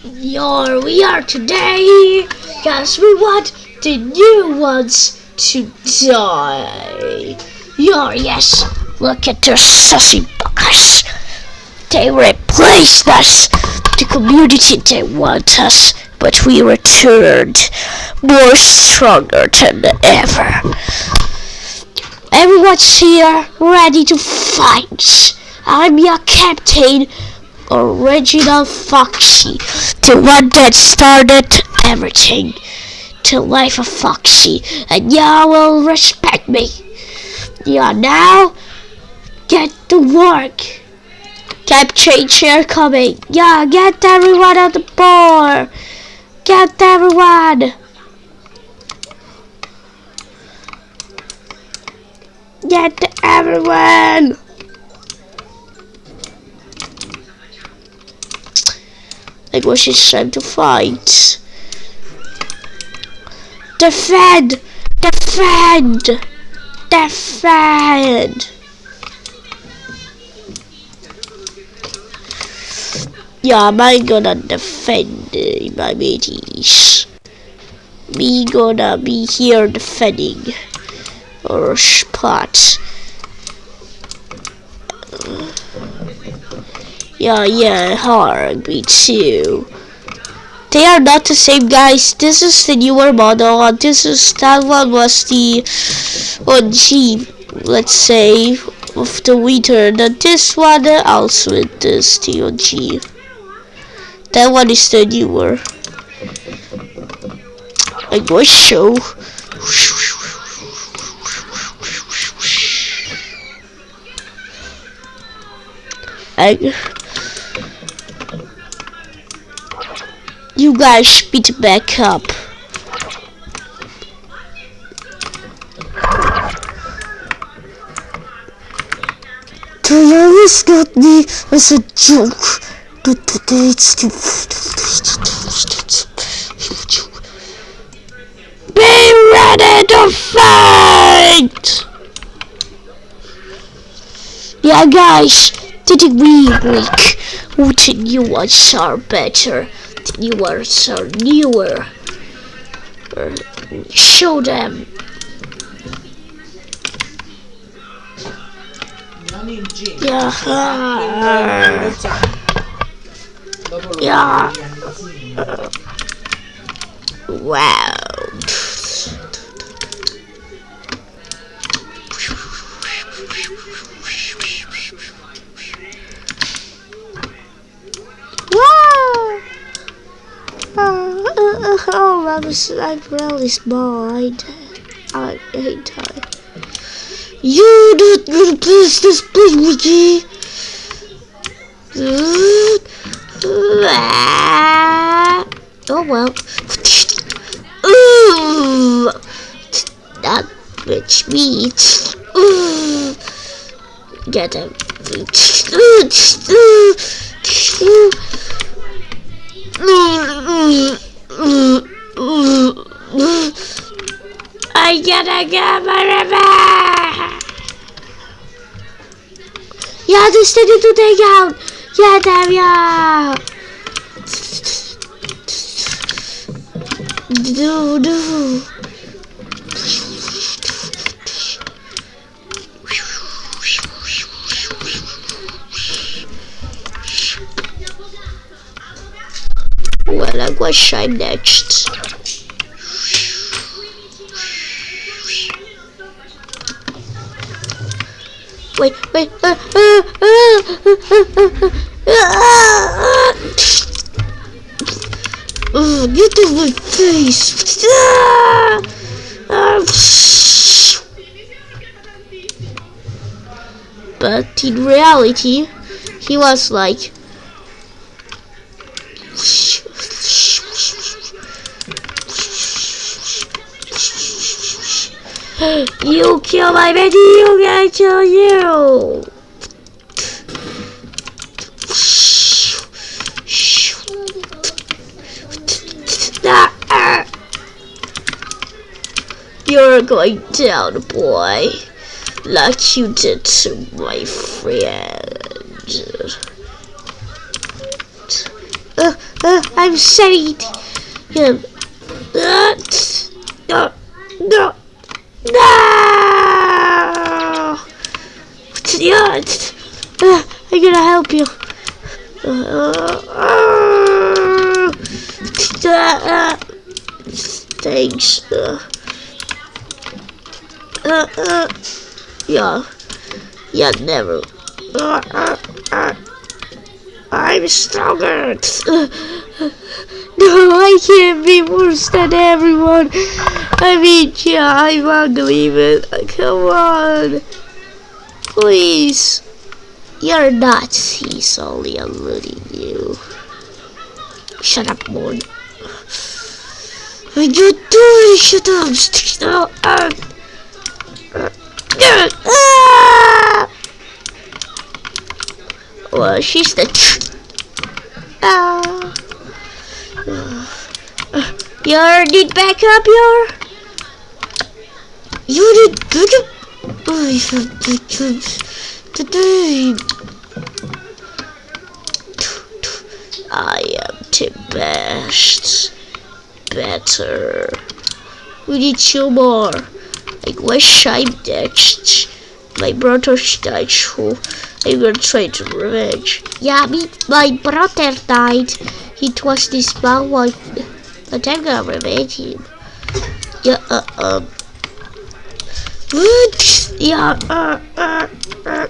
Here we are today, cause we want the new ones to die. Your yes, look at their sussy buggers. They replaced us. The community they want us, but we returned more stronger than ever. Everyone's here, ready to fight. I'm your captain, Original Foxy, the one that started everything. The life of Foxy, and y'all will respect me. Yeah, now get to work. Captain chair coming. Yeah, get everyone on the board. Get everyone. Get everyone. It was his time to fight. Defend! Defend! Defend! Yeah, I'm gonna defend uh, my mateys. Me gonna be here defending our spot. Yeah, yeah, hard, me too. They are not the same guys. This is the newer model and this is that one was the one OG, let's say, of the winter. And this one also is the OG. That one is the newer. I go show. I You guys speed back up. Today is not me as a joke. But today it's the Be ready to fight! Yeah guys, did we week? What you ones are better? The new ones are newer. Show them. Yeah. Yeah. Wow. I was like really small. I, I hate time. You do do please this please Wiki. Oh well. That ooh, get him. I gotta get my river. Yeah, this thing to take out. Yeah, damn yeah. Do do. Well, I was shy next. Uh, get off my face! But in reality, he was like. You kill my baby, you gonna kill you! Ah. You're going down, boy, like you did to my friend. Uh, uh, I'm saved. Yeah. Uh, no, no, no. Uh, I'm gonna help you. Uh, uh, uh, thanks. Uh, uh, uh, yeah. Yeah, never. Uh, uh, uh. I'm stronger. No, I can't be worse than everyone. I mean, yeah, I'm ugly, but come on. Please. You're not. He's only eluding you. Shut up. What you doing? Shut up. Stop. Uh, uh, uh, ah! Well, she's the. Ah. Uh, your need backup, your. You need backup. I am the best. Better. We need two more. I wish I'm next. My brother's died, so I'm gonna try to revenge. Yeah, me, my brother died. He was this small one, but I'm gonna revenge him. Yeah, uh, um. Yeah, uh, uh, uh.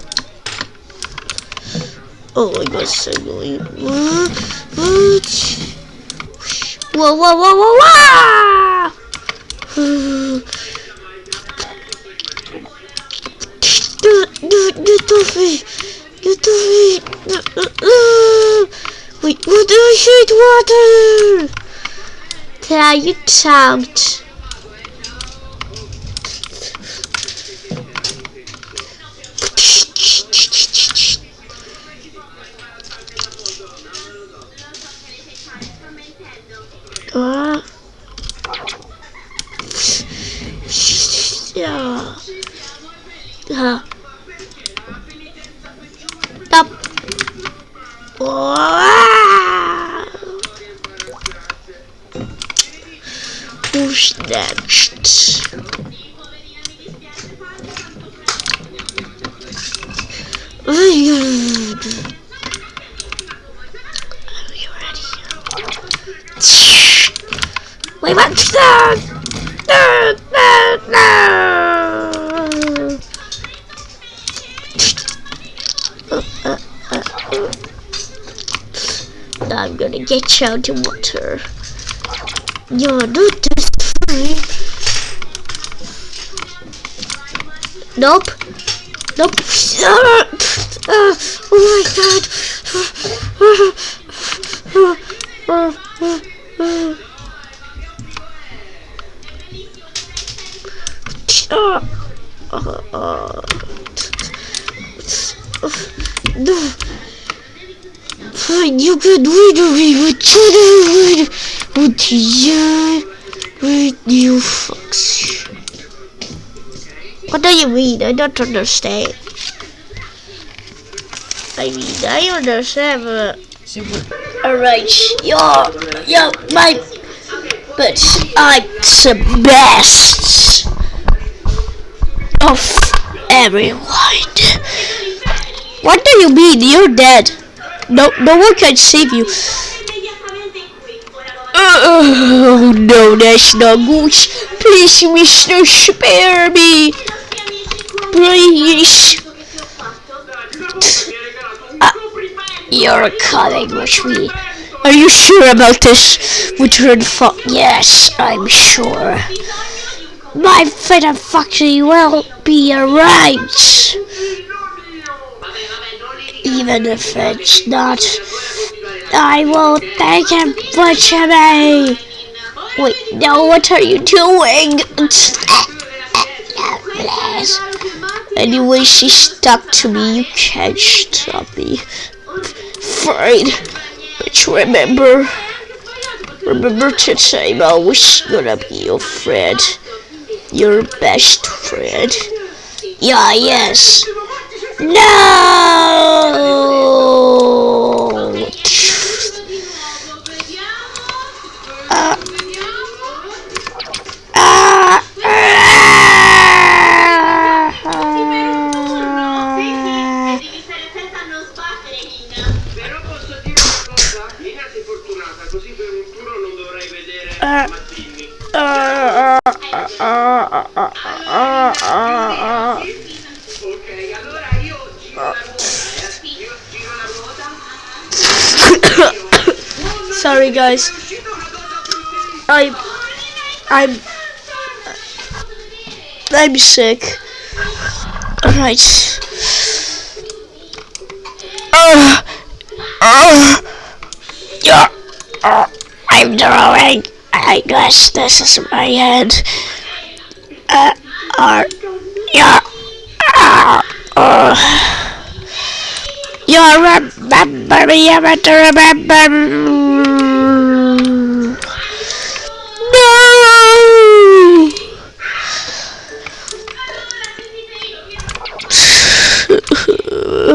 Oh my god, so. Whoa, whoa, whoa, whoa, whoa! Get off me! Get off me! Wait, what do I hate water? Yeah, you tagged. Now I'm gonna get you out the water. You're not this free. Nope. Nope. Uh, oh my god. Uh, uh, uh, no. You of me, you with you, with you fucks. What do you mean? I don't understand. I mean, I understand, but... Alright, you're, you're my... But I'm the best of everyone. What do you mean? You're dead. No, no one can save you. Oh no, not good. Please, Mister, spare me. Please. Uh, you're coming with me. Are you sure about this? Return fo- Yes, I'm sure. My freedom factory will be alright. Even if it's not, I will thank him butcher me. Wait, no, what are you doing? Anyway, she stuck to me. You can't stop me. Fine. But remember, remember to say I'm always gonna be your friend. Your best friend. Yeah, yes. No! Sorry guys. I'm I'm I'm sick. Alright. Uh, uh, yeah. Uh, I'm drawing. I guess this is my head. Uh, uh, yeah. Uh, uh. You remember me, you remember me.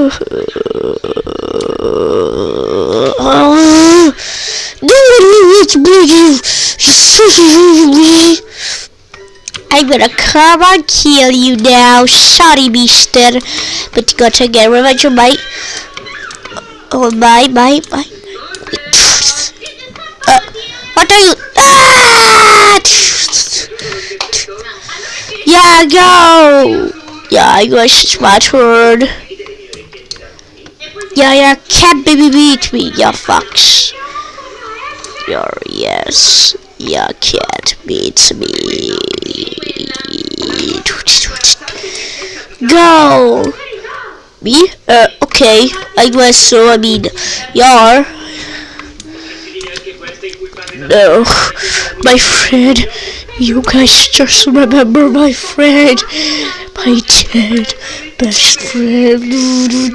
I'm gonna come and kill you now. Sorry, mister. But you gotta get revenge on my... Oh, my, my, my. Uh, what are you... Ah! Yeah, go! Yeah, I my turn. Yeah, yeah, can't baby beat me, ya fucks. Yeah, yes. yeah, cat beats me. Go! Me? Uh, okay. I guess so. I mean, yar. No, my friend. You guys just remember my friend. My dead best friend.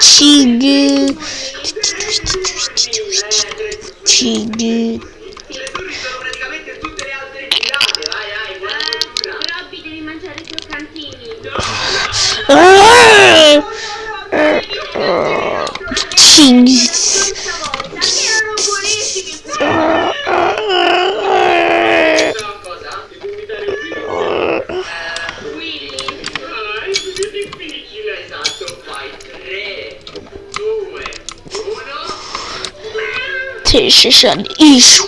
Cigü. Cigü. Cigü. This is an issue.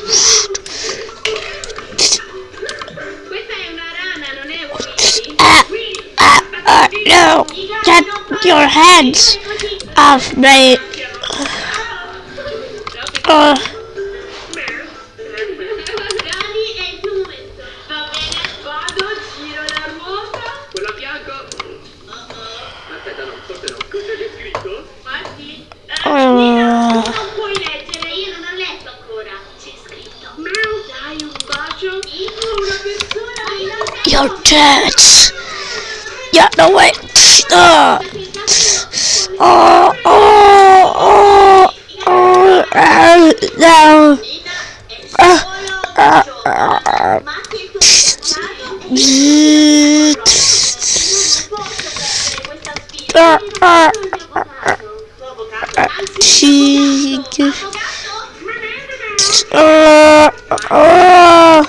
No, get your hands off me. Uh, dead! Yeah, no way! Uh, oh, oh, oh, oh, uh, no! Uh, uh, uh, uh, uh. Tig- Avvocato? uh, uh,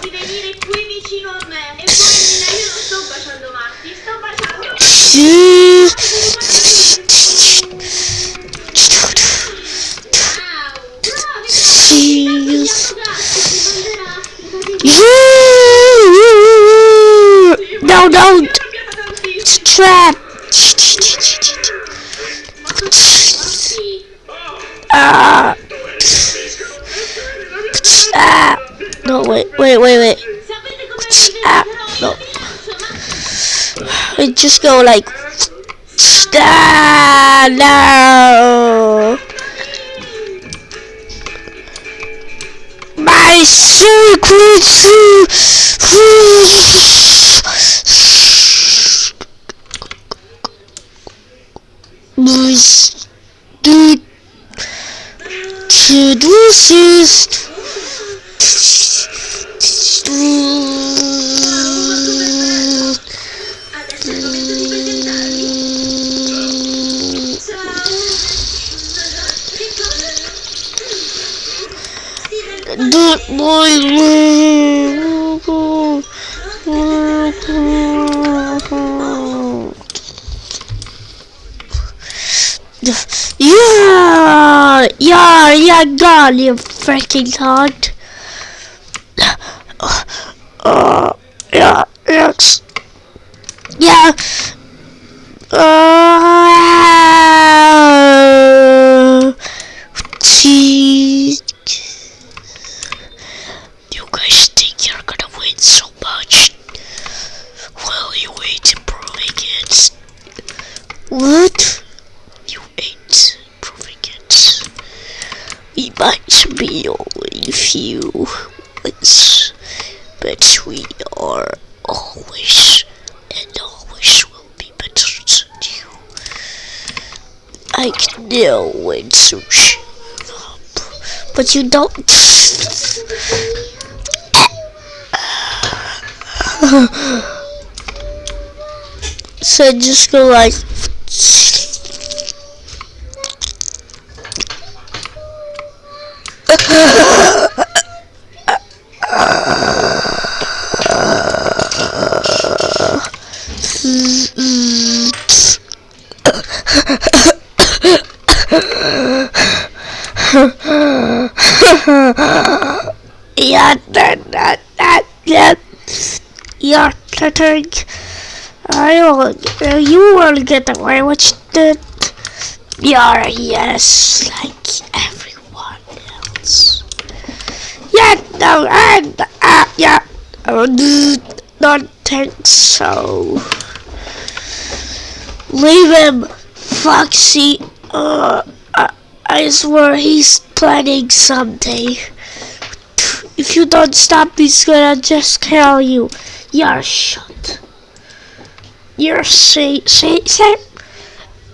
Baciando Matti, sto baciando. Cheese. No, don't! It's a trap! Ah! Ah! No, wait, wait, wait, wait. Ah, no. I just go like, stand no. My secret was to to this is Steven, Dude, boy. Yeah, yeah, yeah, God, you freaking hard. Uh, yeah, yes. Yeah. Uh, jeez. You guys think you're gonna win so much? Well, you ain't improving it. What? You ain't improving it. We might be only few wins, but we are always and always will be better than you. I can know when to up, but you don't. so just go like. Yeah, that, that. Will, uh, you will get away with it. You're, yes, like everyone else. Yeah, no, and, uh, yeah, uh, don't think so. Leave him, Foxy. Uh, I, I swear he's planning someday. If you don't stop, he's gonna just kill you. You're shot. You're say say say.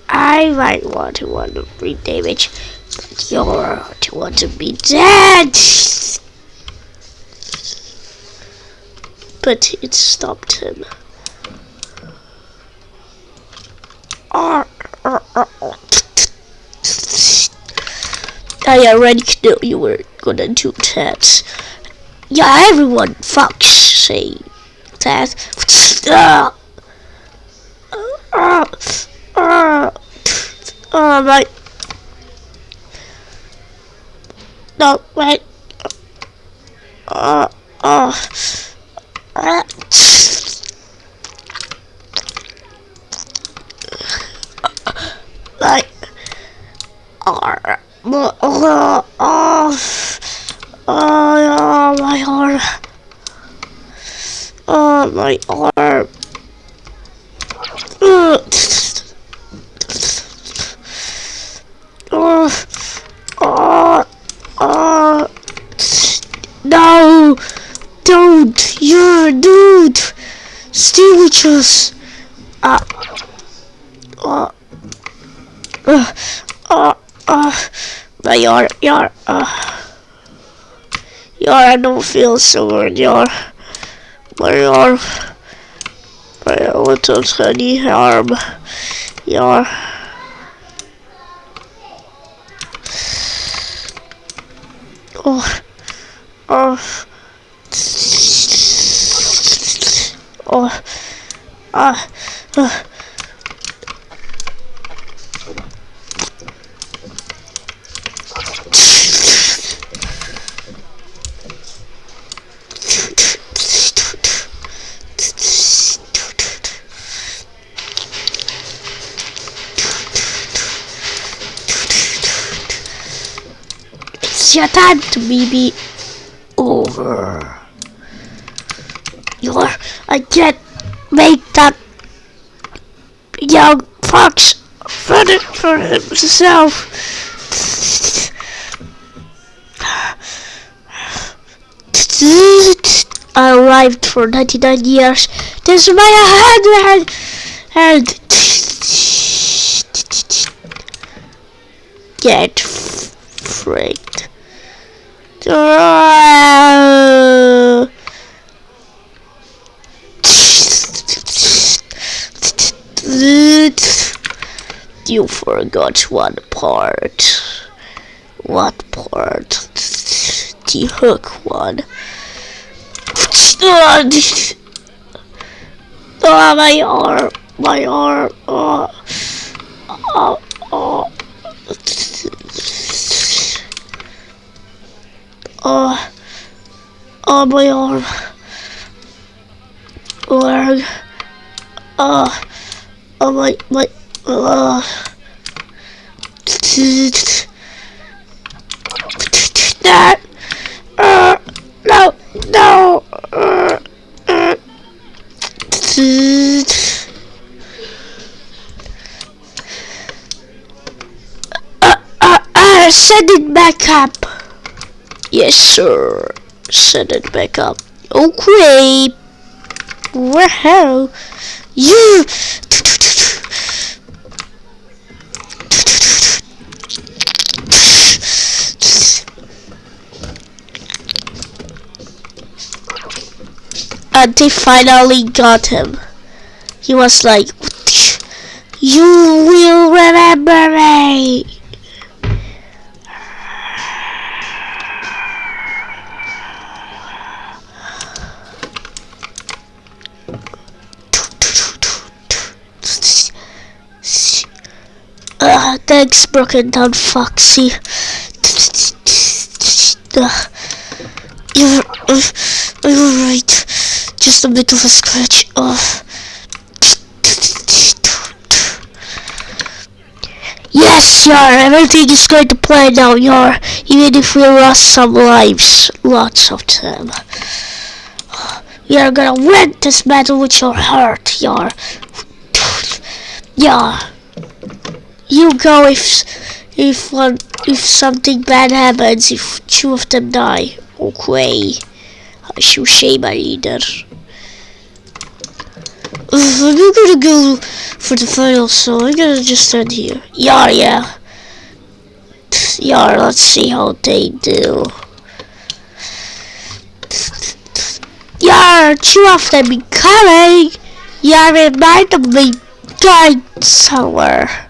I might want to want to bring damage, but you're to want to be dead. But it stopped him. Ah, ah, ah, ah. I already knew you were gonna do that. Yeah, everyone fucks say that. Uh, uh, uh, uh, my. No, wait. Uh, uh, uh. Like, uh, uh, uh, uh, Oh, my. Oh, my arm. Uh, Oh, oh, oh. No, don't, you're a dude. With us. Uh, uh, uh, uh, uh, my arm, your, uh. Yeah, I don't feel so good, yeah. My arm, my little tiny arm, yeah. Oh, oh, oh, ah, ah. Your time to be over. You're, I can't make that young fox fun it for himself. I arrived for 99 years. This is my hand, hand, hand. get freaked. You forgot one part. What part? The hook one. Oh, my arm, my arm. My arm. Leg. Oh, oh my, my, uh. That, uh, no, no, uh, uh. Uh, uh, uh, send it back up. Yes, sir. Send it back up. Oh, okay. Wow. You. And they finally got him. He was like, You will remember me. Broken down Foxy. You're, right. Just a bit of a scratch. Uh. Yes, Yar, everything is going to play now, Yar. Even if we lost some lives. Lots of them. You're gonna win this battle with your heart, Yar. Yar. You go if if one if something bad happens, if two of them die. Okay. I shall say my leader. I'm gonna go for the final, so I'm gonna just stand here. Yeah, yeah. Yeah, let's see how they do. Yeah, two of them be coming. Yeah, remind they died somewhere.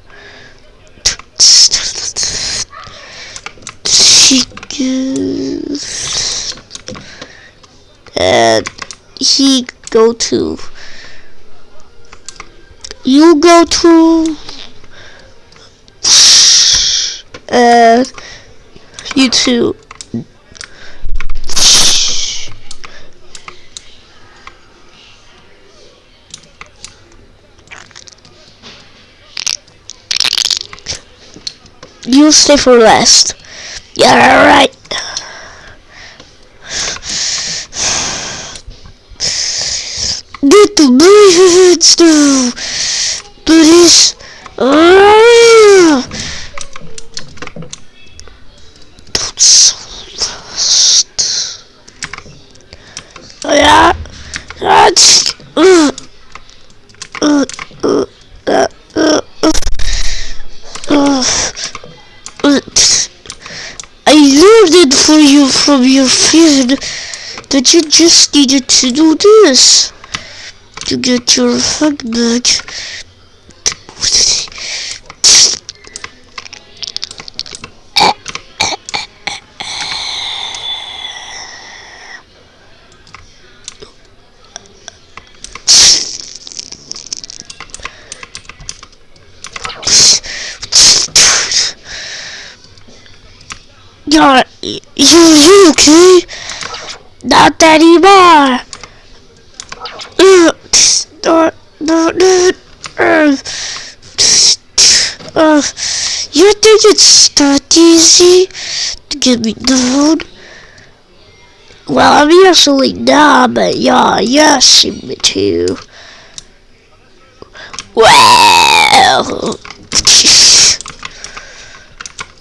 And he go to. You go to and you two you stay for last. yeah alright Get the birds to please. Ah! Don't so. Yeah, that's. Uh, uh, uh, uh, uh, uh, I learned it for you from your friend that you just needed to do this to get your hug back. Yeah, you, you okay? Not anymore. Uh, uh, uh, uh, uh, uh, you think it's that easy to get me down? Well, I'm usually not, but yeah, see me too. Well,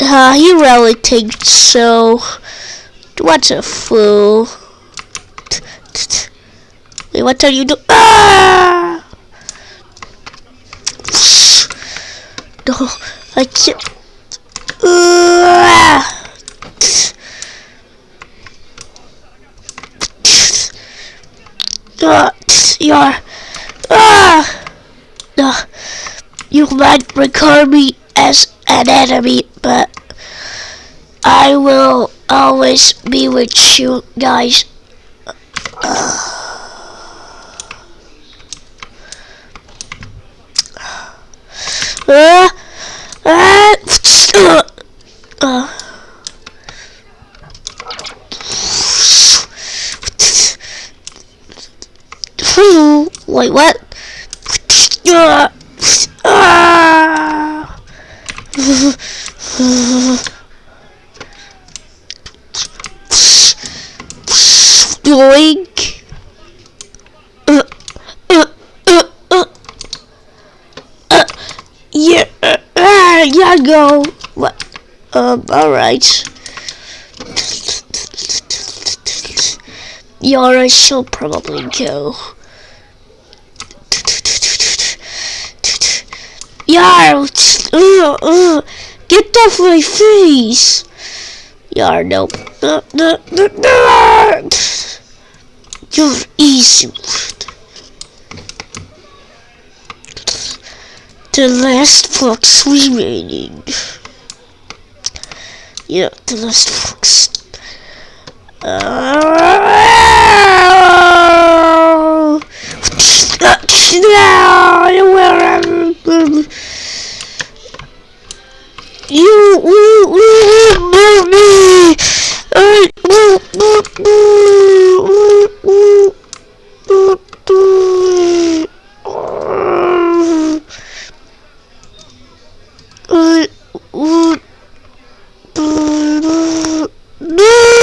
uh, he really thinks so. What a fool. Wait, what are you doing? Ah! No, I can't. Ah, no, you might regard me as an enemy, but I will always be with you guys. Uh. Uh, uh, Wait, what? Yoink. Uh, uh, uh, uh. Yeah, yeah, go. What? Um, alright. Yara shall probably go. Yar, uh, uh, get off my face. Yar, nope. No, no, no, no. You're easy. The last fox remaining. Yeah, the last fox. Oh! You will remember me. I I would no.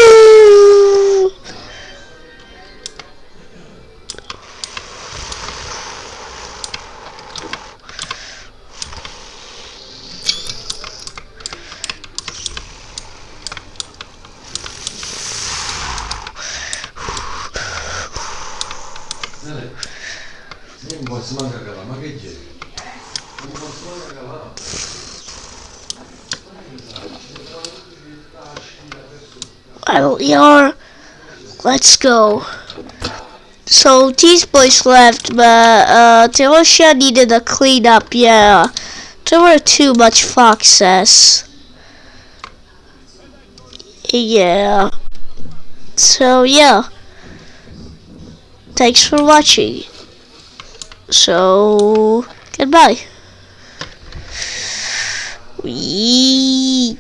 Well, you're. Let's go. So these boys left, but uh, Delosha needed a cleanup. Yeah, there were too much foxes. Yeah. So yeah. Thanks for watching. So goodbye. We